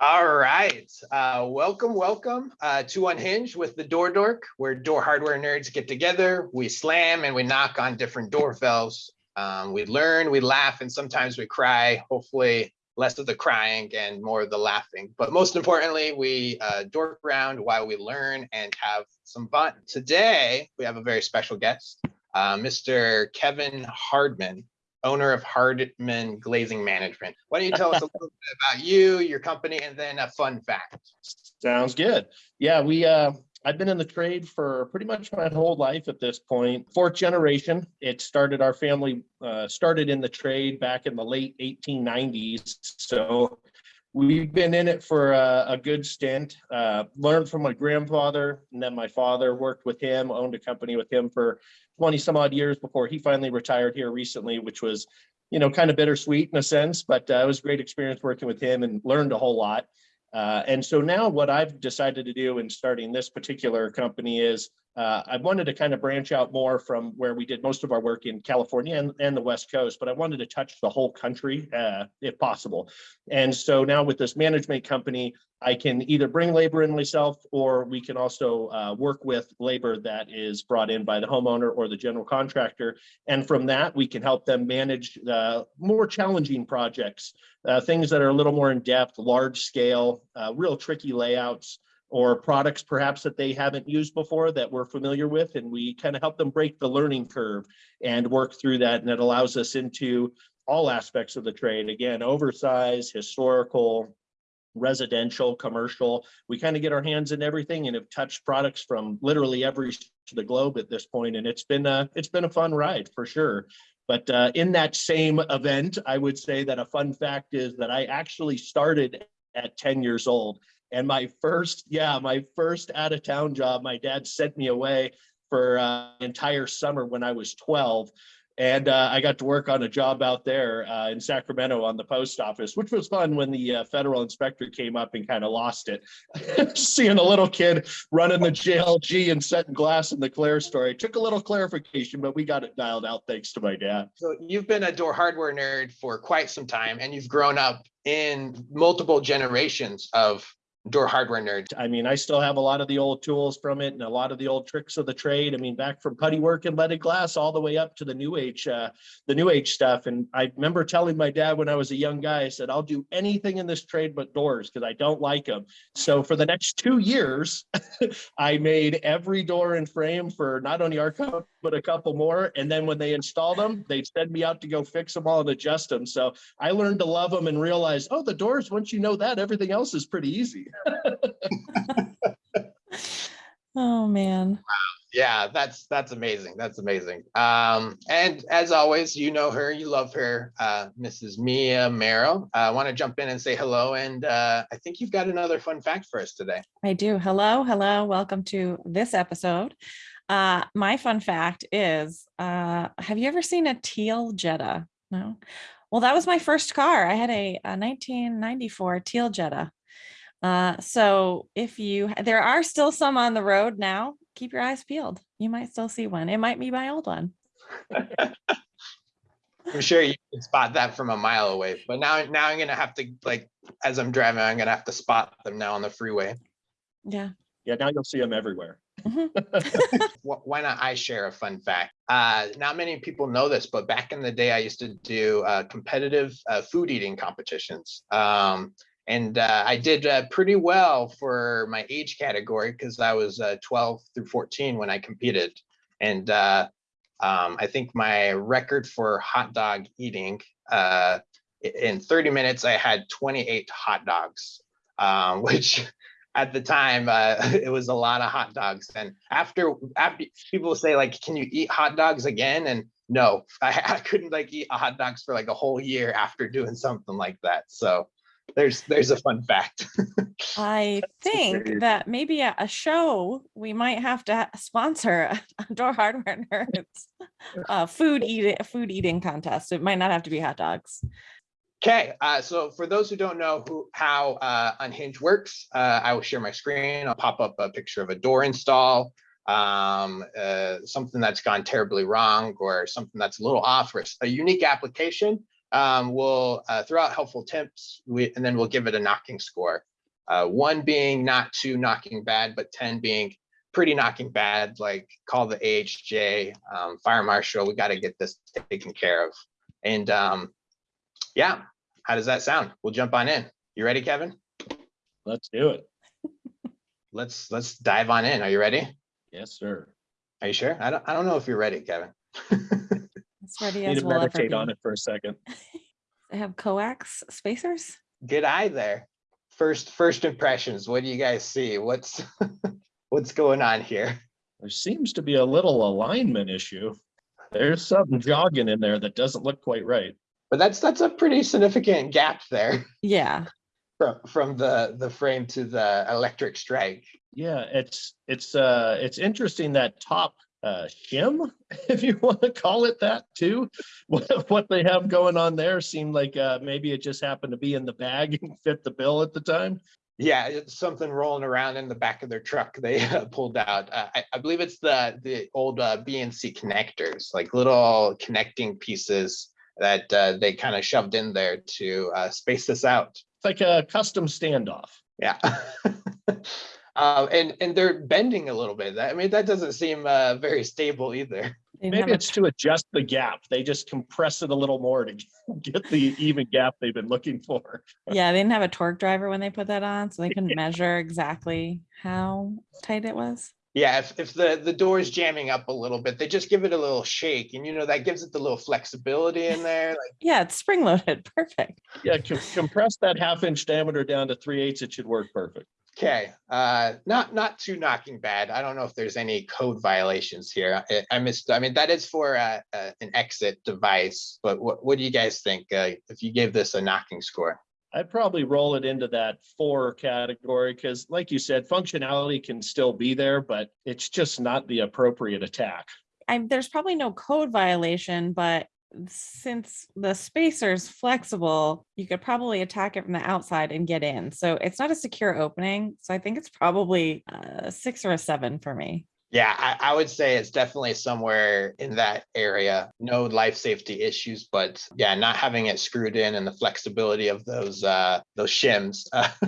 All right, uh, welcome, welcome uh, to Unhinged with the Door Dork, where door hardware nerds get together, we slam and we knock on different door valves. Um, we learn, we laugh, and sometimes we cry. Hopefully, less of the crying and more of the laughing. But most importantly, we uh, dork around while we learn and have some fun. Today, we have a very special guest, uh, Mr. Kevin Hardman owner of Hardman Glazing Management. Why don't you tell us a little bit about you, your company, and then a fun fact? Sounds good. Yeah, we uh I've been in the trade for pretty much my whole life at this point. Fourth generation. It started our family uh started in the trade back in the late 1890s. So we've been in it for a, a good stint. Uh learned from my grandfather and then my father worked with him, owned a company with him for 20 some odd years before he finally retired here recently, which was, you know, kind of bittersweet in a sense, but uh, it was a great experience working with him and learned a whole lot. Uh, and so now what I've decided to do in starting this particular company is uh, I wanted to kind of branch out more from where we did most of our work in California and, and the West Coast, but I wanted to touch the whole country uh, if possible. And so now with this management company, I can either bring labor in myself or we can also uh, work with labor that is brought in by the homeowner or the general contractor. And from that, we can help them manage the more challenging projects, uh, things that are a little more in depth, large scale, uh, real tricky layouts, or products perhaps that they haven't used before that we're familiar with. And we kind of help them break the learning curve and work through that. And it allows us into all aspects of the trade. Again, oversized, historical, residential, commercial. We kind of get our hands in everything and have touched products from literally every to the globe at this point, and it's been a it's been a fun ride for sure. But uh, in that same event, I would say that a fun fact is that I actually started at 10 years old. And my first, yeah, my first out of town job, my dad sent me away for uh, entire summer when I was 12. And uh, I got to work on a job out there uh, in Sacramento on the post office, which was fun when the uh, federal inspector came up and kind of lost it. Seeing a little kid running the JLG and setting glass in the clerestory took a little clarification, but we got it dialed out thanks to my dad. So you've been a door hardware nerd for quite some time and you've grown up in multiple generations of door hardware nerd. I mean, I still have a lot of the old tools from it and a lot of the old tricks of the trade. I mean, back from putty work and leaded glass all the way up to the new age, uh, the new age stuff. And I remember telling my dad when I was a young guy, I said, I'll do anything in this trade but doors because I don't like them. So for the next two years, I made every door and frame for not only our company, but a couple more. And then when they installed them, they'd send me out to go fix them all and adjust them. So I learned to love them and realize, oh, the doors, once you know that, everything else is pretty easy. oh man. Yeah, that's that's amazing. That's amazing. Um, and as always, you know her, you love her, uh, Mrs. Mia Merrill. I want to jump in and say hello, and uh, I think you've got another fun fact for us today. I do. Hello, hello. Welcome to this episode. Uh, my fun fact is, uh, have you ever seen a teal Jetta? No. Well, that was my first car. I had a, a 1994 teal Jetta. Uh, so if you, there are still some on the road now, keep your eyes peeled. You might still see one. It might be my old one. I'm sure you can spot that from a mile away, but now, now I'm gonna have to like, as I'm driving, I'm gonna have to spot them now on the freeway. Yeah. Yeah, now you'll see them everywhere. Mhm. Why not I share a fun fact? Uh, not many people know this, but back in the day, I used to do uh, competitive uh, food eating competitions. Um, and uh, I did uh, pretty well for my age category because I was uh, 12 through 14 when I competed. And uh, um, I think my record for hot dog eating uh, in 30 minutes, I had 28 hot dogs, um, which at the time uh, it was a lot of hot dogs. And after after people say like, can you eat hot dogs again? And no, I, I couldn't like eat hot dogs for like a whole year after doing something like that. So there's there's a fun fact. I think that maybe a, a show we might have to sponsor a door hardware nerds uh, food eating food eating contest. It might not have to be hot dogs. Okay, uh, so for those who don't know who how uh, Unhinged works, uh, I will share my screen. I'll pop up a picture of a door install, um, uh, something that's gone terribly wrong, or something that's a little off, or a unique application. Um, we'll uh, throw out helpful tips, we, and then we'll give it a knocking score. Uh, one being not too knocking bad, but 10 being pretty knocking bad, like call the AHJ, um, fire marshal, we got to get this taken care of. And um, yeah, how does that sound? We'll jump on in. You ready, Kevin? Let's do it. Let's let's dive on in. Are you ready? Yes, sir. Are you sure? I don't I don't know if you're ready, Kevin. As ready Need as to we'll meditate on it for a second. I have coax spacers. Good eye there. First first impressions. What do you guys see? What's what's going on here? There seems to be a little alignment issue. There's something jogging in there that doesn't look quite right. But that's that's a pretty significant gap there Yeah, from from the the frame to the electric strike. Yeah, it's, it's, uh, it's interesting that top, uh, shim, if you want to call it that too. What, what they have going on there seemed like, uh, maybe it just happened to be in the bag and fit the bill at the time. Yeah, it's something rolling around in the back of their truck they uh, pulled out. Uh, I, I believe it's the the old uh, BNC connectors, like little connecting pieces that uh, they kind of shoved in there to uh, space this out. It's like a custom standoff. Yeah. Uh, and and they're bending a little bit. That- I mean, that doesn't seem uh, very stable either. they Maybe it's to adjust the gap. They just compress it a little more to get the even gap they've been looking for. yeah, they didn't have a torque driver when they put that on, so they couldn't measure exactly how tight it was. Yeah, if, if the the door is jamming up a little bit, they just give it a little shake, and you know that gives it the little flexibility in there. Like, Yeah, it's spring loaded. Perfect. Yeah, com- compress that half inch diameter down to three eighths, it should work perfect. Okay, uh, not not too knocking bad. I don't know if there's any code violations here. I, I missed. I mean, that is for uh, uh, an exit device. But what what do you guys think? Uh, if you gave this a knocking score? I'd probably roll it into that four category because like you said, functionality can still be there, but it's just not the appropriate attack. I, there's probably no code violation, but since the spacer's flexible, you could probably attack it from the outside and get in. So it's not a secure opening. So I think it's probably a six or a seven for me. Yeah, I, I would say it's definitely somewhere in that area. No life safety issues, but yeah, not having it screwed in and the flexibility of those uh those shims. Uh,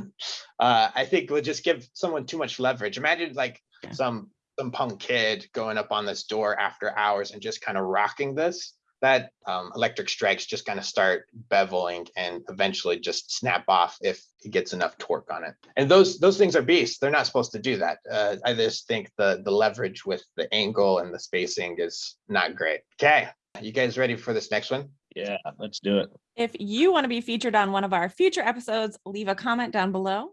uh I think would just give someone too much leverage. Imagine like Yeah. some some punk kid going up on this door after hours and just kind of rocking this. That um electric strikes just kind of start beveling and eventually just snap off if it gets enough torque on it. And those those things are beasts. They're not supposed to do that. Uh, I just think the the leverage with the angle and the spacing is not great. Okay, you guys ready for this next one? Yeah, let's do it. If you want to be featured on one of our future episodes, leave a comment down below